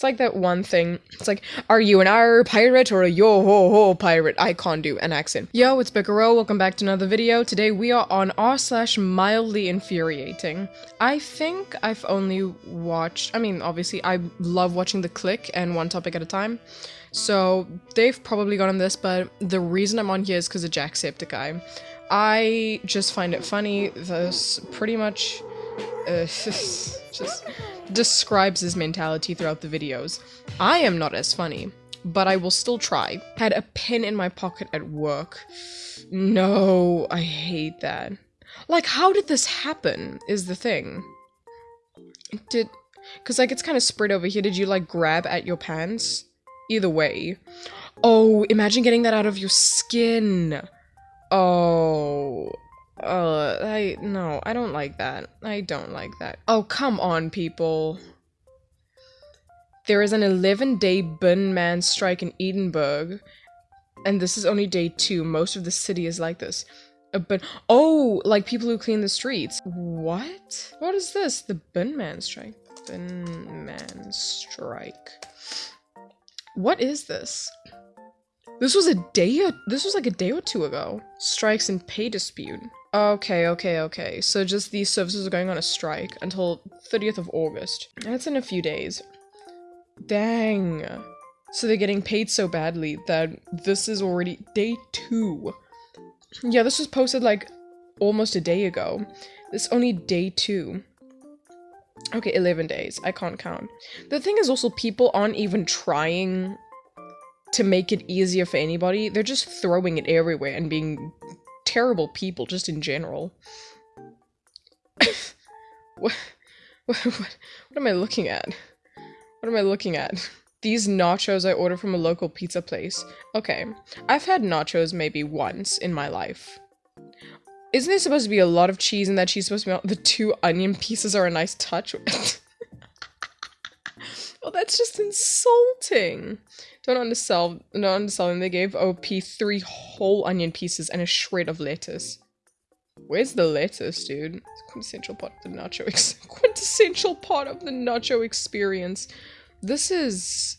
It's like that one thing. It's like, are you an R pirate or a yo ho ho pirate? I can't do an accent. Yo, it's Bicaro. Welcome back to another video. Today we are on r slash mildly infuriating. I think I've only watched, I mean, obviously I love watching The Click and one topic at a time. So they've probably gone on this, but the reason I'm on here is because of Jacksepticeye. I just find it funny. This pretty much uh, just describes his mentality throughout the videos. I am not as funny, but I will still try. Had a pen in my pocket at work. No, I hate that. Like, how did this happen, is the thing. Did... Because, like, it's kind of spread over here. Did you, like, grab at your pants? Either way. Oh, imagine getting that out of your skin. Oh, uh, I, no, I don't like that. I don't like that. Oh, come on, people. There is an 11-day bin man strike in Edinburgh, and this is only day two. Most of the city is like this. But, oh, like people who clean the streets. What? What is this? The bin man strike. Bin man strike. What is this? This was a day this was like a day or two ago. Strikes and pay dispute. Okay, okay, okay. So just these services are going on a strike until 30th of August. That's in a few days. Dang. So they're getting paid so badly that this is already day two. Yeah, this was posted like almost a day ago. This only day two. Okay, 11 days. I can't count. The thing is also people aren't even trying to make it easier for anybody. They're just throwing it everywhere and being terrible people just in general. what, what, what, am I looking at? What am I looking at? These nachos I ordered from a local pizza place. Okay, I've had nachos maybe once in my life. Isn't there supposed to be a lot of cheese in that cheese supposed to be the two onion pieces are a nice touch? oh, that's just insulting. Don't undersell, don't undersell them. They gave OP three whole onion pieces and a shred of lettuce. Where's the lettuce, dude? It's quintessential part of the nacho ex quintessential part of the nacho experience. This is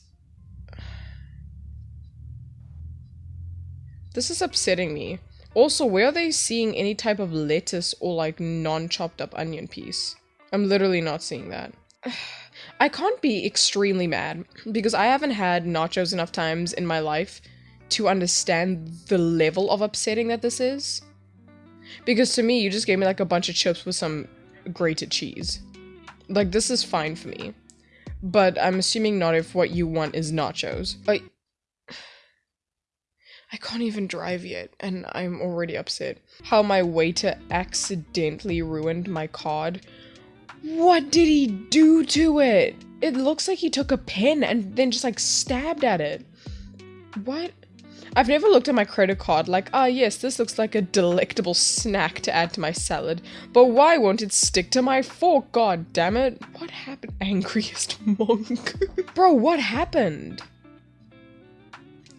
This is upsetting me. Also, where are they seeing any type of lettuce or like non-chopped up onion piece? I'm literally not seeing that. I can't be extremely mad because I haven't had nachos enough times in my life to understand the level of upsetting that this is. Because to me, you just gave me like a bunch of chips with some grated cheese. Like, this is fine for me. But I'm assuming not if what you want is nachos. I... I can't even drive yet, and I'm already upset. How my waiter accidentally ruined my card what did he do to it? It looks like he took a pin and then just like stabbed at it. What? I've never looked at my credit card like, ah yes, this looks like a delectable snack to add to my salad. But why won't it stick to my fork? God damn it. What happened? Angriest monk. Bro, what happened?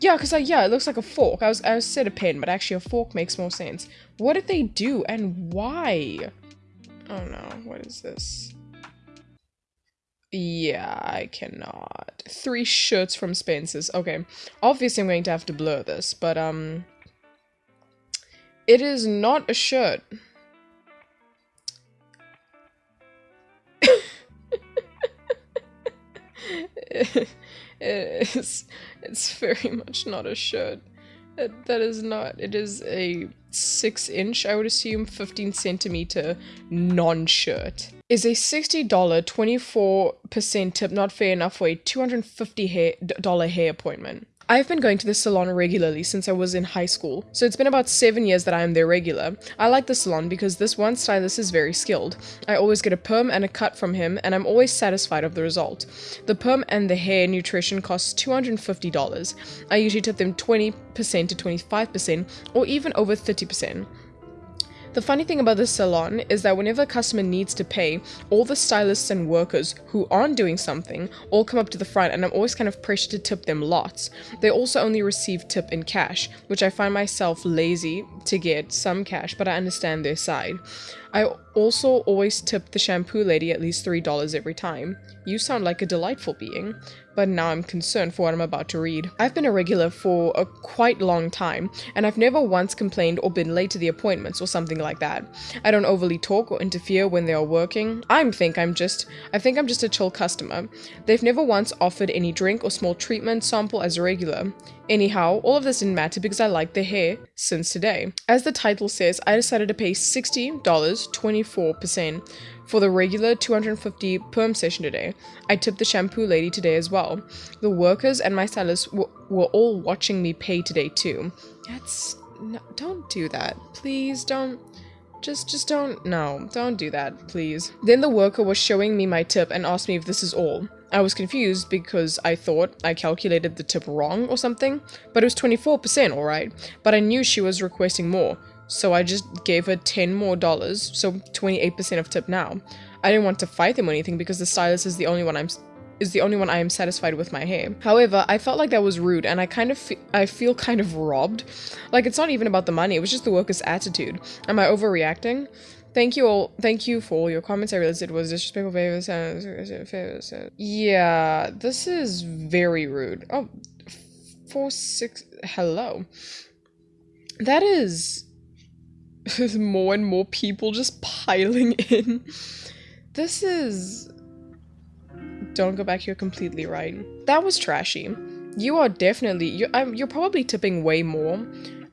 Yeah, because like, yeah, it looks like a fork. I was, I was said a pen, but actually a fork makes more sense. What did they do and why? Oh no, what is this? Yeah, I cannot. Three shirts from Spencer's. Okay, obviously I'm going to have to blur this, but um... It is not a shirt. it's, it's very much not a shirt. That, that is not. It is a 6 inch, I would assume, 15 centimeter non shirt. Is a $60, 24% tip not fair enough for a $250 hair, hair appointment? I've been going to the salon regularly since I was in high school, so it's been about 7 years that I am there regular. I like the salon because this one stylist is very skilled. I always get a perm and a cut from him, and I'm always satisfied of the result. The perm and the hair nutrition costs $250. I usually tip them 20% to 25%, or even over 30%. The funny thing about this salon is that whenever a customer needs to pay, all the stylists and workers who aren't doing something all come up to the front and I'm always kind of pressured to tip them lots. They also only receive tip in cash, which I find myself lazy to get some cash, but I understand their side. I also always tip the shampoo lady at least $3 every time. You sound like a delightful being. But now I'm concerned for what I'm about to read. I've been a regular for a quite long time, and I've never once complained or been late to the appointments or something like that. I don't overly talk or interfere when they are working. I think I'm just I think I'm just a chill customer. They've never once offered any drink or small treatment sample as a regular. Anyhow, all of this didn't matter because I liked the hair since today. As the title says, I decided to pay $60, 24%, for the regular 250 perm session today. I tipped the shampoo lady today as well. The workers and my stylist were all watching me pay today too. That's no, don't do that. Please don't just just don't no, don't do that, please. Then the worker was showing me my tip and asked me if this is all. I was confused because I thought I calculated the tip wrong or something, but it was 24% alright, but I knew she was requesting more, so I just gave her 10 more dollars, so 28% of tip now. I didn't want to fight them or anything because the stylist is the only one I'm is the only one I am satisfied with my hair. However, I felt like that was rude and I kind of fe I feel kind of robbed. Like it's not even about the money, it was just the worker's attitude. Am I overreacting? Thank you all. Thank you for all your comments. I realized it was disrespectful. Favors. Yeah, this is very rude. Oh, four six. Hello. That is more and more people just piling in. This is. Don't go back. You're completely right. That was trashy. You are definitely. You. I'm. You're probably tipping way more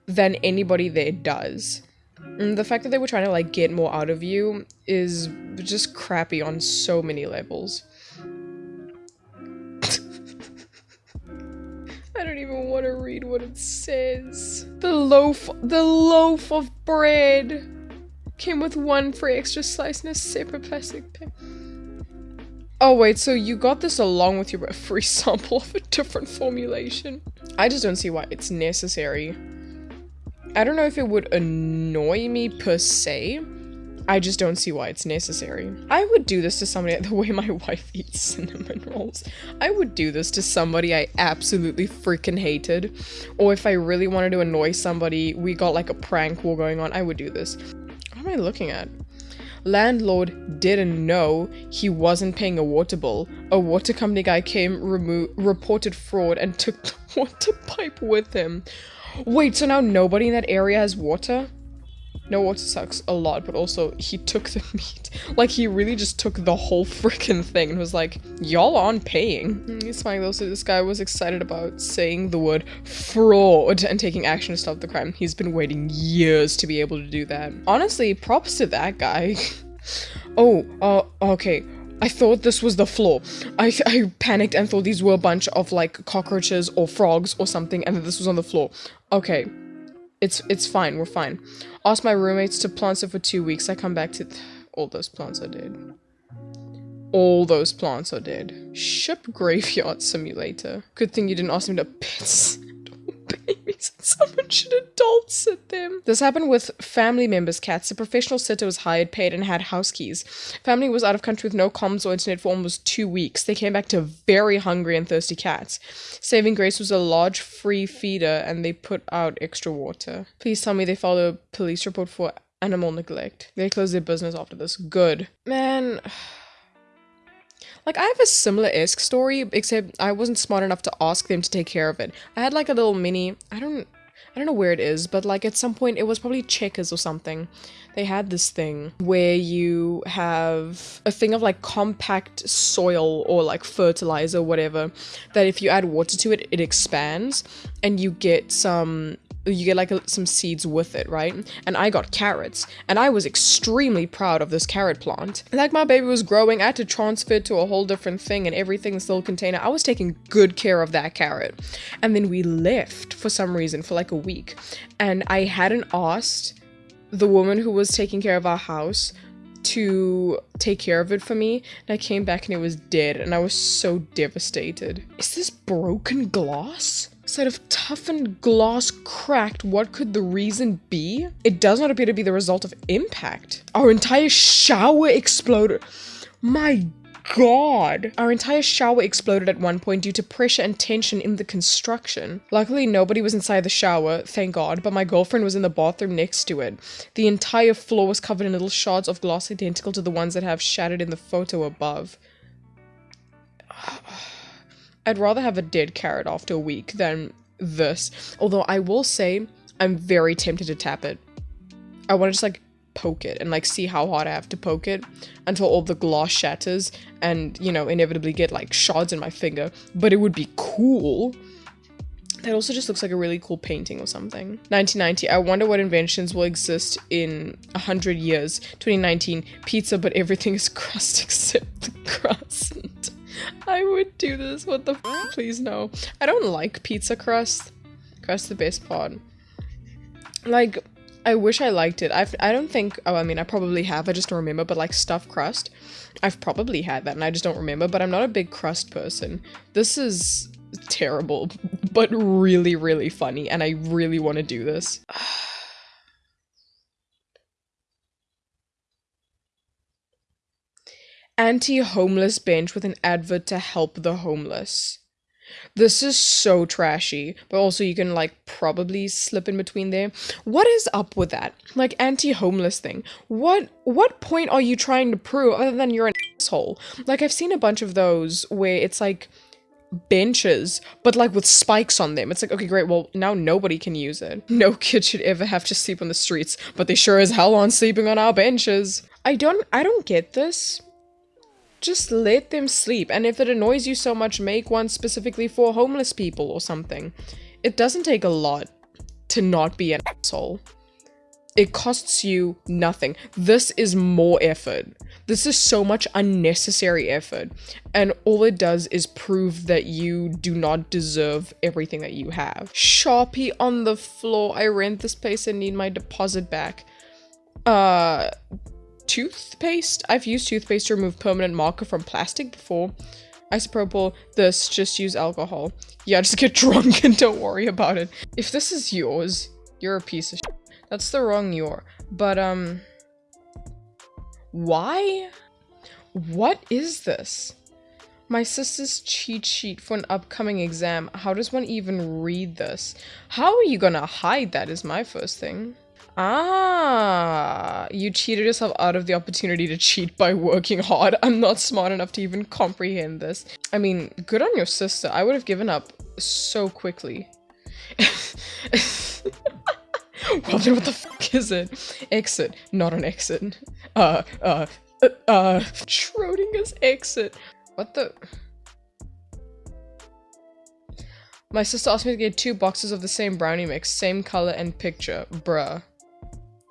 than anybody there does. And the fact that they were trying to like get more out of you is just crappy on so many levels. I don't even want to read what it says. The loaf, the loaf of bread came with one free extra slice in a separate plastic bag. Oh wait, so you got this along with your free sample of a different formulation? I just don't see why it's necessary. I don't know if it would annoy me per se. I just don't see why it's necessary. I would do this to somebody the way my wife eats cinnamon rolls. I would do this to somebody I absolutely freaking hated. Or if I really wanted to annoy somebody, we got like a prank war going on, I would do this. What am I looking at? Landlord didn't know he wasn't paying a water bill. A water company guy came, reported fraud, and took the water pipe with him. Wait, so now nobody in that area has water? No, water sucks a lot, but also he took the meat. Like, he really just took the whole freaking thing and was like, y'all aren't paying. He's fine though, so this guy was excited about saying the word fraud and taking action to stop the crime. He's been waiting years to be able to do that. Honestly, props to that guy. oh, uh, okay. I thought this was the floor. I, I panicked and thought these were a bunch of like cockroaches or frogs or something and that this was on the floor. Okay. It's it's fine, we're fine. Asked my roommates to plant it for two weeks. I come back to all those plants are dead. All those plants are dead. Ship graveyard simulator. Good thing you didn't ask me to piss adult sit them. This happened with family members' cats. A professional sitter was hired, paid, and had house keys. Family was out of country with no comms or internet for almost two weeks. They came back to very hungry and thirsty cats. Saving grace was a large free feeder and they put out extra water. Please tell me they filed a police report for animal neglect. They closed their business after this. Good. Man... Like, I have a similar-esque story, except I wasn't smart enough to ask them to take care of it. I had like a little mini, I don't, don't know where it is, but like at some point it was probably Checkers or something. They had this thing where you have a thing of like compact soil or like fertilizer, whatever, that if you add water to it, it expands and you get some you get like some seeds with it, right? And I got carrots, and I was extremely proud of this carrot plant. Like my baby was growing, I had to transfer it to a whole different thing and everything still container. I was taking good care of that carrot. And then we left for some reason for like a week, and I hadn't asked the woman who was taking care of our house to take care of it for me and I came back and it was dead and I was so devastated. Is this broken glass? Instead of toughened glass cracked, what could the reason be? It does not appear to be the result of impact. Our entire shower exploded. My god! Our entire shower exploded at one point due to pressure and tension in the construction. Luckily, nobody was inside the shower, thank god, but my girlfriend was in the bathroom next to it. The entire floor was covered in little shards of glass identical to the ones that have shattered in the photo above. I'd rather have a dead carrot after a week than this. Although I will say, I'm very tempted to tap it. I want to just like poke it and like see how hard I have to poke it until all the glass shatters and, you know, inevitably get like shards in my finger. But it would be cool. That also just looks like a really cool painting or something. 1990. I wonder what inventions will exist in 100 years. 2019. Pizza, but everything is crust except the crust. I would do this. What the Please no. I don't like pizza crust. Crust the best part. Like, I wish I liked it. I've, I don't think, oh, I mean, I probably have, I just don't remember, but like stuffed crust, I've probably had that and I just don't remember, but I'm not a big crust person. This is terrible, but really, really funny, and I really want to do this. Anti-homeless bench with an advert to help the homeless. This is so trashy, but also you can like probably slip in between there. What is up with that? Like anti-homeless thing. What what point are you trying to prove other than you're an asshole? Like I've seen a bunch of those where it's like benches, but like with spikes on them. It's like, okay, great, well, now nobody can use it. No kid should ever have to sleep on the streets, but they sure as hell aren't sleeping on our benches. I don't, I don't get this. Just let them sleep, and if it annoys you so much, make one specifically for homeless people or something. It doesn't take a lot to not be an asshole. It costs you nothing. This is more effort. This is so much unnecessary effort. And all it does is prove that you do not deserve everything that you have. Sharpie on the floor. I rent this place and need my deposit back. Uh, toothpaste? I've used toothpaste to remove permanent marker from plastic before. Isopropyl, this, just use alcohol. Yeah, just get drunk and don't worry about it. If this is yours, you're a piece of. That's the wrong your. But, um... Why? What is this? My sister's cheat sheet for an upcoming exam. How does one even read this? How are you gonna hide that is my first thing. Ah, you cheated yourself out of the opportunity to cheat by working hard. I'm not smart enough to even comprehend this. I mean, good on your sister. I would have given up so quickly. well then what the fuck is it? Exit, not an exit. Uh, uh, uh, uh, Schrodinger's exit. What the? My sister asked me to get two boxes of the same brownie mix, same color and picture. Bruh.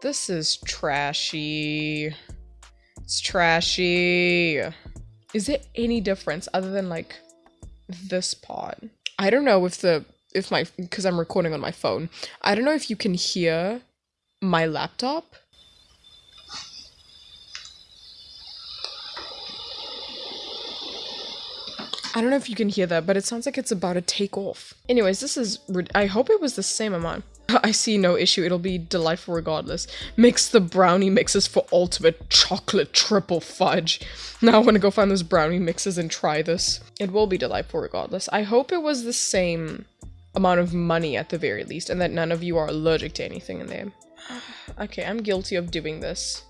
This is trashy. It's trashy. Is there any difference other than like this part? I don't know if the if my because I'm recording on my phone. I don't know if you can hear my laptop. I don't know if you can hear that, but it sounds like it's about to take off. Anyways, this is- I hope it was the same amount. I see no issue, it'll be delightful regardless. Mix the brownie mixes for ultimate chocolate triple fudge. Now I want to go find those brownie mixes and try this. It will be delightful regardless. I hope it was the same amount of money at the very least, and that none of you are allergic to anything in there. okay, I'm guilty of doing this.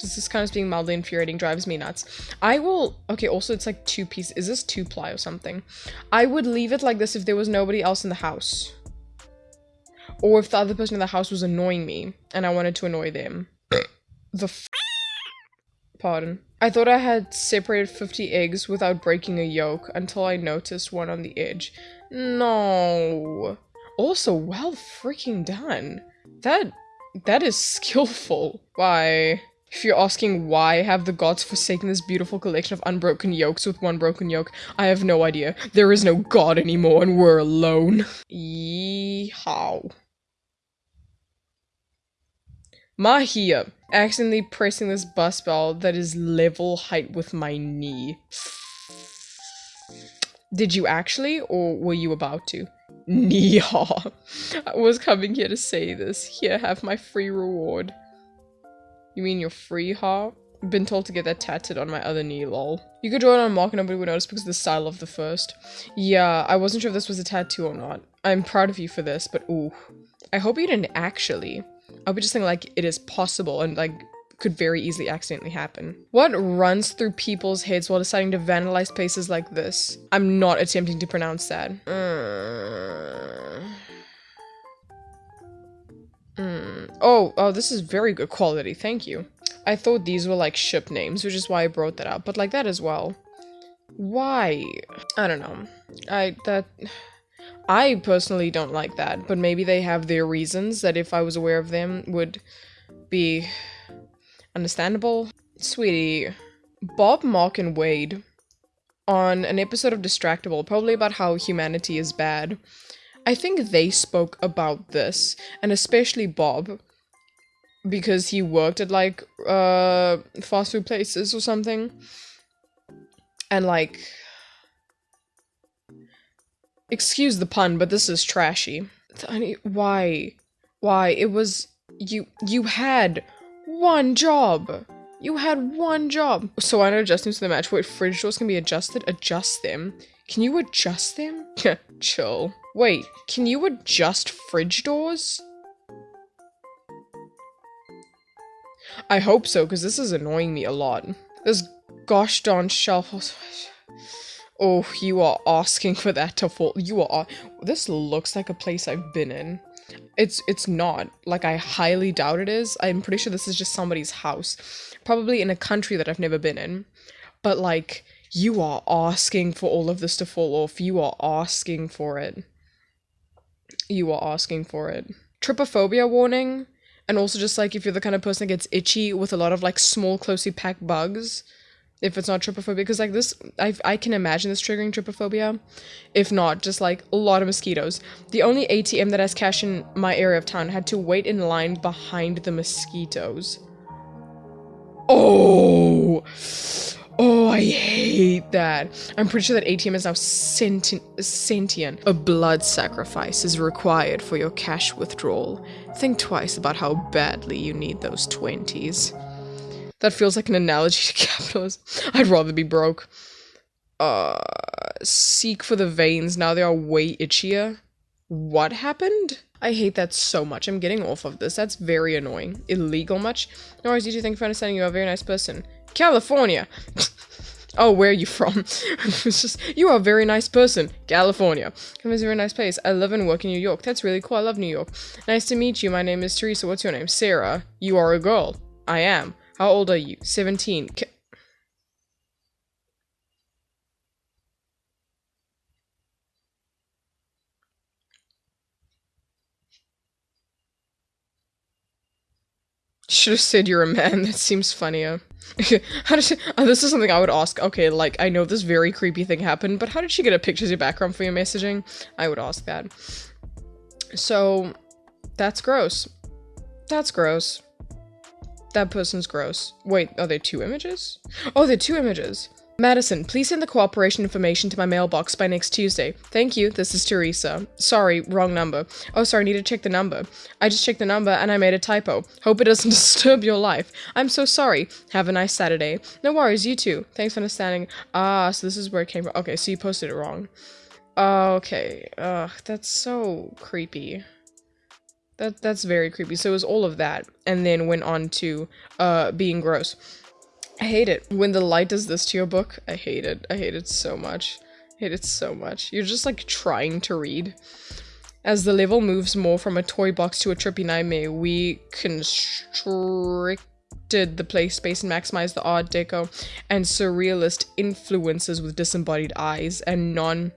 This kind of being mildly infuriating drives me nuts. I will- okay, also it's like two pieces- is this two ply or something? I would leave it like this if there was nobody else in the house. Or if the other person in the house was annoying me, and I wanted to annoy them. the f- Pardon. I thought I had separated 50 eggs without breaking a yolk until I noticed one on the edge. No. Also, well freaking done. That, that is skillful. Why? If you're asking why have the gods forsaken this beautiful collection of unbroken yolks with one broken yolk, I have no idea. There is no god anymore and we're alone. Yeehaw. Mahia, accidentally pressing this bus bell that is level height with my knee. Did you actually, or were you about to? Neehaw. I was coming here to say this. Here, have my free reward. You mean your free ha? Been told to get that tattooed on my other knee, lol. You could draw it on a mark and nobody would notice because of the style of the first. Yeah, I wasn't sure if this was a tattoo or not. I'm proud of you for this, but ooh. I hope you didn't actually. I would just think like it is possible and like could very easily accidentally happen. What runs through people's heads while deciding to vandalize places like this? I'm not attempting to pronounce that. Uh... Mm. Oh, oh, this is very good quality. Thank you. I thought these were like ship names, which is why I brought that up, but like that as well. Why? I don't know. I, that... I personally don't like that, but maybe they have their reasons that if I was aware of them would be understandable. Sweetie, Bob, Mark, and Wade on an episode of Distractible, probably about how humanity is bad. I think they spoke about this, and especially Bob, because he worked at like uh fast food places or something. And like excuse the pun, but this is trashy. Why? Why? It was you you had one job. You had one job. So why not adjust them to the match? Wait, fridge doors can be adjusted? Adjust them. Can you adjust them? Chill. Wait, can you adjust fridge doors? I hope so, because this is annoying me a lot. This gosh darn shelf. Oh, you are asking for that to fall. You are. This looks like a place I've been in. It's it's not. Like I highly doubt it is. I'm pretty sure this is just somebody's house. Probably in a country that I've never been in. But like you are asking for all of this to fall off. You are asking for it. You are asking for it. Trypophobia warning. And also just like if you're the kind of person that gets itchy with a lot of like small closely packed bugs, if it's not trypophobia because like this I, I can imagine this triggering trypophobia. If not just like a lot of mosquitoes. The only atm that has cash in my area of town had to wait in line behind the mosquitoes. Oh! Oh i hate that. I'm pretty sure that atm is now sentient sentient. A blood sacrifice is required for your cash withdrawal. Think twice about how badly you need those 20s that feels like an analogy to capitalism. I'd rather be broke. Uh, seek for the veins. Now they are way itchier. What happened? I hate that so much. I'm getting off of this. That's very annoying. Illegal much? No worries, you thank you for understanding. You're a very nice person. California! oh, where are you from? it's just, you are a very nice person. California. It's a very nice place. I live and work in New York. That's really cool. I love New York. Nice to meet you. My name is Teresa. What's your name? Sarah. You are a girl. I am. How old are you? 17. K Should have said you're a man. That seems funnier. how did she, oh, this is something I would ask. Okay, like, I know this very creepy thing happened, but how did she get a picture of your background for your messaging? I would ask that. So, that's gross. That's gross. That person's gross. Wait, are there two images? Oh, they're two images. Madison, please send the cooperation information to my mailbox by next Tuesday. Thank you, this is Teresa. Sorry, wrong number. Oh, sorry, I need to check the number. I just checked the number and I made a typo. Hope it doesn't disturb your life. I'm so sorry. Have a nice Saturday. No worries, you too. Thanks for understanding. Ah, so this is where it came from. Okay, so you posted it wrong. Okay, ugh, that's so creepy. That that's very creepy. So it was all of that, and then went on to uh being gross. I hate it when the light does this to your book. I hate it. I hate it so much. I hate it so much. You're just like trying to read. As the level moves more from a toy box to a trippy nightmare, we constricted the play space and maximized the art deco and surrealist influences with disembodied eyes and non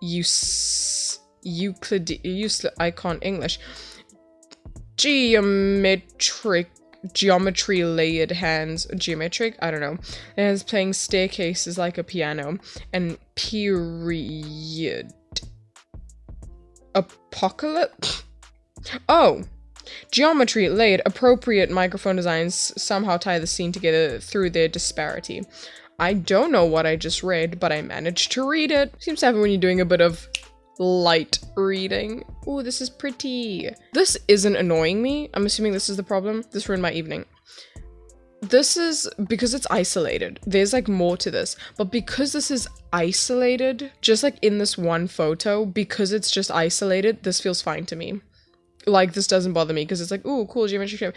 use Euclid use icon English. Geometric geometry layered hands geometric i don't know. And it's playing staircases like a piano and period. Apocalypse? Oh! Geometry layered appropriate microphone designs somehow tie the scene together through their disparity. I don't know what i just read but i managed to read it. Seems to happen when you're doing a bit of light reading. Oh, this is pretty. This isn't annoying me. I'm assuming this is the problem. This ruined my evening. This is because it's isolated. There's like more to this, but because this is isolated, just like in this one photo, because it's just isolated, this feels fine to me. Like this doesn't bother me because it's like, oh, cool geometry shape.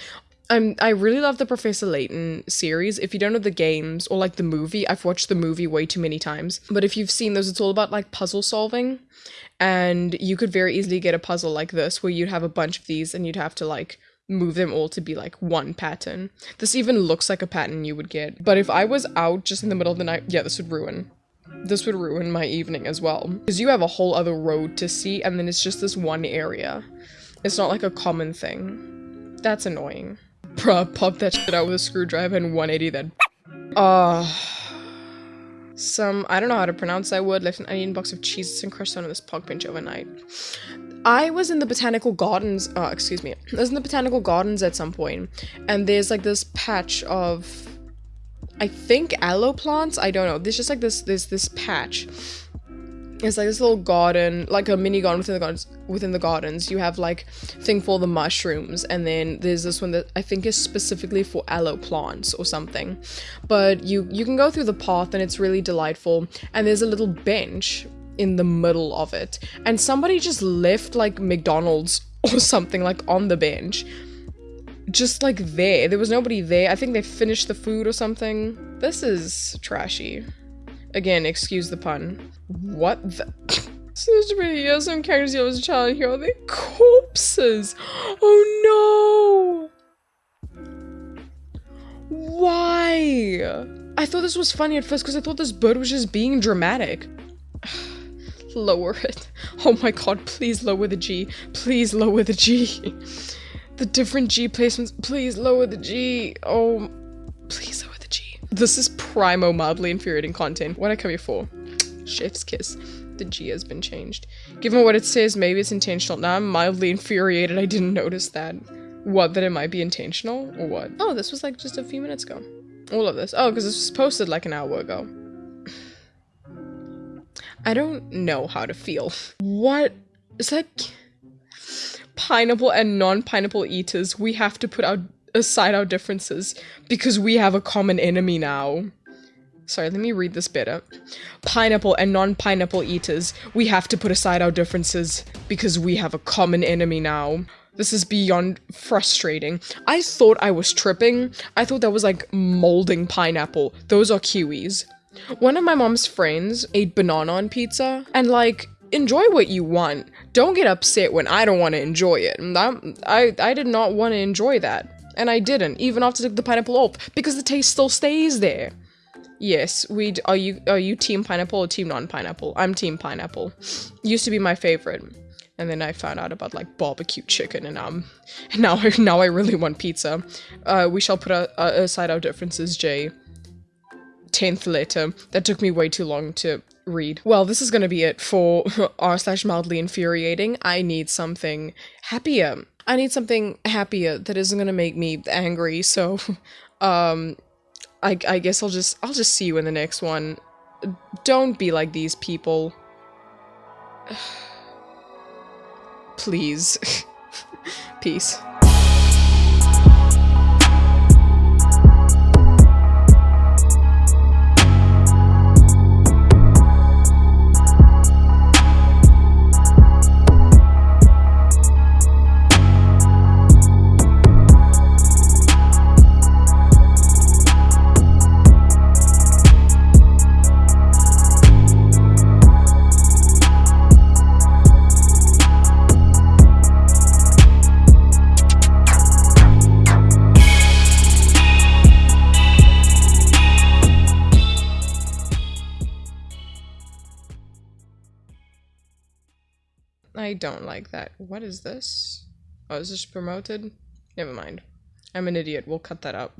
I'm I really love the Professor Layton series. If you don't know the games or like the movie, I've watched the movie way too many times. But if you've seen those, it's all about like puzzle solving. And you could very easily get a puzzle like this where you'd have a bunch of these and you'd have to like move them all to be like one pattern. This even looks like a pattern you would get. But if I was out just in the middle of the night, yeah, this would ruin. This would ruin my evening as well. Because you have a whole other road to see and then it's just this one area. It's not like a common thing. That's annoying. Bruh, pop that shit out with a screwdriver and 180 that. Uh, some, I don't know how to pronounce that word, left an onion box of cheeses and crushed on this park bench overnight. I was in the botanical gardens, uh, excuse me, I was in the botanical gardens at some point, and there's like this patch of, I think aloe plants, I don't know, there's just like this, there's this patch it's like this little garden, like a mini garden within the gardens. Within the gardens, you have like thing for the mushrooms, and then there's this one that I think is specifically for aloe plants or something. But you you can go through the path, and it's really delightful. And there's a little bench in the middle of it, and somebody just left like McDonald's or something like on the bench, just like there. There was nobody there. I think they finished the food or something. This is trashy. Again, excuse the pun. What the- Seems to be the some characters you as a child here are they corpses. Oh no! Why? I thought this was funny at first because I thought this bird was just being dramatic. lower it. Oh my god, please lower the G. Please lower the G. The different G placements. Please lower the G. Oh, please lower. This is primo mildly infuriating content. What I come here for? Chef's kiss. The G has been changed. Given what it says, maybe it's intentional. Now I'm mildly infuriated I didn't notice that. What, that it might be intentional? Or what? Oh, this was like just a few minutes ago. All of this. Oh, because this was posted like an hour ago. I don't know how to feel. What? Is that... Pineapple and non-pineapple eaters, we have to put our aside our differences because we have a common enemy now. Sorry, let me read this better. Pineapple and non-pineapple eaters, we have to put aside our differences because we have a common enemy now. This is beyond frustrating. I thought I was tripping. I thought that was like molding pineapple. Those are kiwis. One of my mom's friends ate banana on pizza and like enjoy what you want. Don't get upset when I don't want to enjoy it. I, I, I did not want to enjoy that and I didn't, even after took the pineapple off, because the taste still stays there. Yes, we are you are you team pineapple or team non-pineapple? I'm team pineapple. Used to be my favorite. And then I found out about like barbecue chicken and um now I now I really want pizza. Uh we shall put aside our differences, Jay. 10th letter. That took me way too long to read. Well, this is gonna be it for r slash mildly infuriating. I need something happier. I need something happier that isn't gonna make me angry, so, um, I, I guess I'll just, I'll just see you in the next one. Don't be like these people. Please. Peace. Don't like that. What is this? Oh, is this promoted? Never mind. I'm an idiot. We'll cut that out.